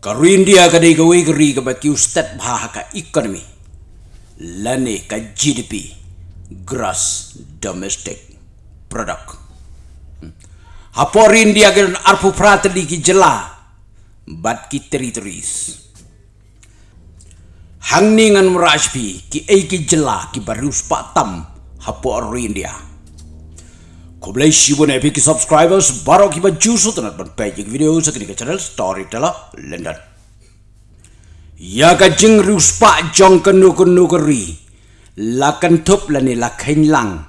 Karo India ka dei ka wei kari ka bat kiu stat bha ka economy. Lane ka GDP gross domestic product. Hmm. Hapor India ka arpu pratali ki jela bat ki territories. Hangningan merajpi ki ei ki jela ki barus patam hapor India. Kublai shibu na epi ki subscribers baro ki ba jusu tanat ban video sa kini channel Storyteller London. Ya ka jing rus pa jong kenu kenu keri. La kan tup la ni la kain lang.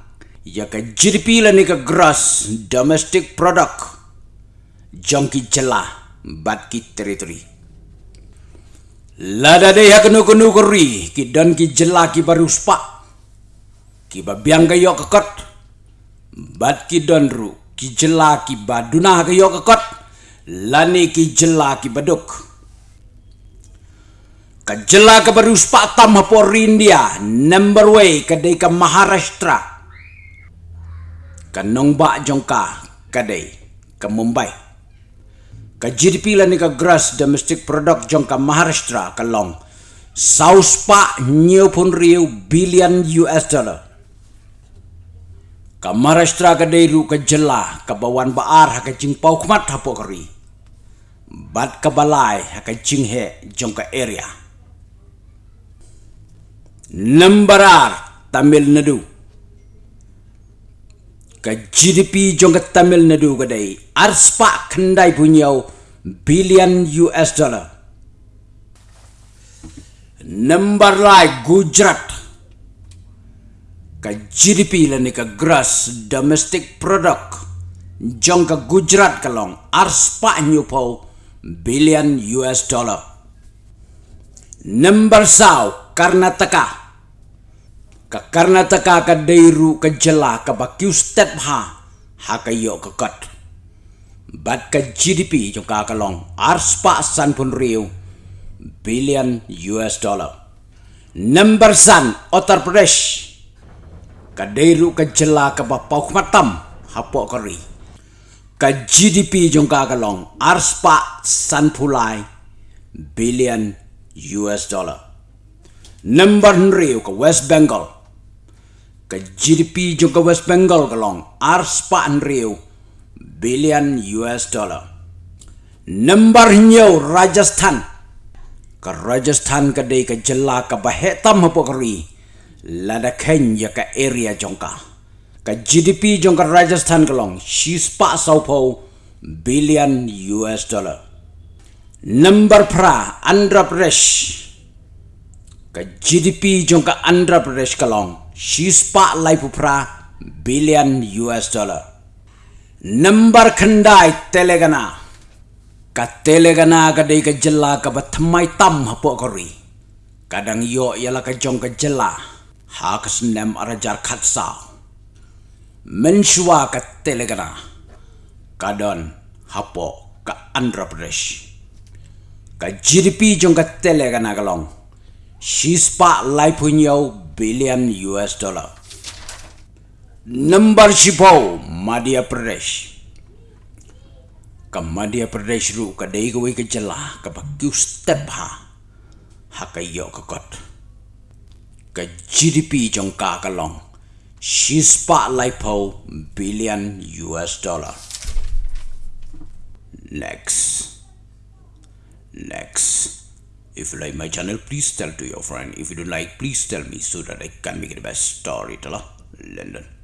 Ya ka la ni ka gross domestic product. Jong ki jela bat ki territory. La da de ya kenu kenu keri ki dan ki jela ki barus pa. Ki ba biang ka yok kot bat ki donru ki jela ki baduna ke yo kot lani ki jela ki baduk. Ka jela ka baru spatam por india number way ka dei maharashtra. Ka nongba jongka ka dei ka mumbai. Ka gdp lani ka gross domestic product jongka maharashtra ka long. South pa new riu billion us dollar ka Maharashtra ka deiru ka jela ka bawan baar ha ka jing pau kmat ha po kari bat ka balai ha ka jing he jong ka area. Numberar Tamil Nadu. Ka GDP jong ka Tamil Nadu ka dei. Arspa khandai punyau billion US dollar. Number like Gujarat ka GDP la ni ka gross domestic product. Jong ka Gujarat ka long arspa nyu billion US dollar. Number sao Karnataka. Ka Karnataka ka deiru ka jela ka bakyu step ha ha ka yo ka kat. Bat ka GDP jong ka ka long arspa san pun riu billion US dollar. Number san Uttar Pradesh kadairu ka jela ka ba pau matam hapo kari ka GDP jong ka kalong arspa san pulai billion US dollar. Number nriu ka West Bengal. Ka GDP jong ka West Bengal kalong arspa nriu billion US dollar. Number nyo Rajasthan. Ka Rajasthan ka day ka jela ka bahetam hapo kari lada Kenya ka area jongka. Ka GDP jongka Rajasthan kalong shispa saupo billion US dollar. Number pra Andhra Pradesh. Ka GDP jongka Andhra Pradesh kalong shispa laipu pra billion US dollar. Number khandai Telangana. Ka Telangana ka dei ka jela ka batmai tam hapo kori. Kadang yo yala ka jong ka jela hakas nem arajar khatsa. Menshua ka telegana kadon hapo ka andhra pradesh. Ka gdp jong ka telegana galong shispa laipunyo billion us dollar. Number shipo madhya pradesh. Ka madhya pradesh ru ka dei ka ka jala ka ba kyu step ha. Ha ka yo ka kot ka GDP jong ka ka long she billion US dollar. Next. Next. If you like my channel please tell to your friend. If you don't like please tell me so that I can make it the best storyteller London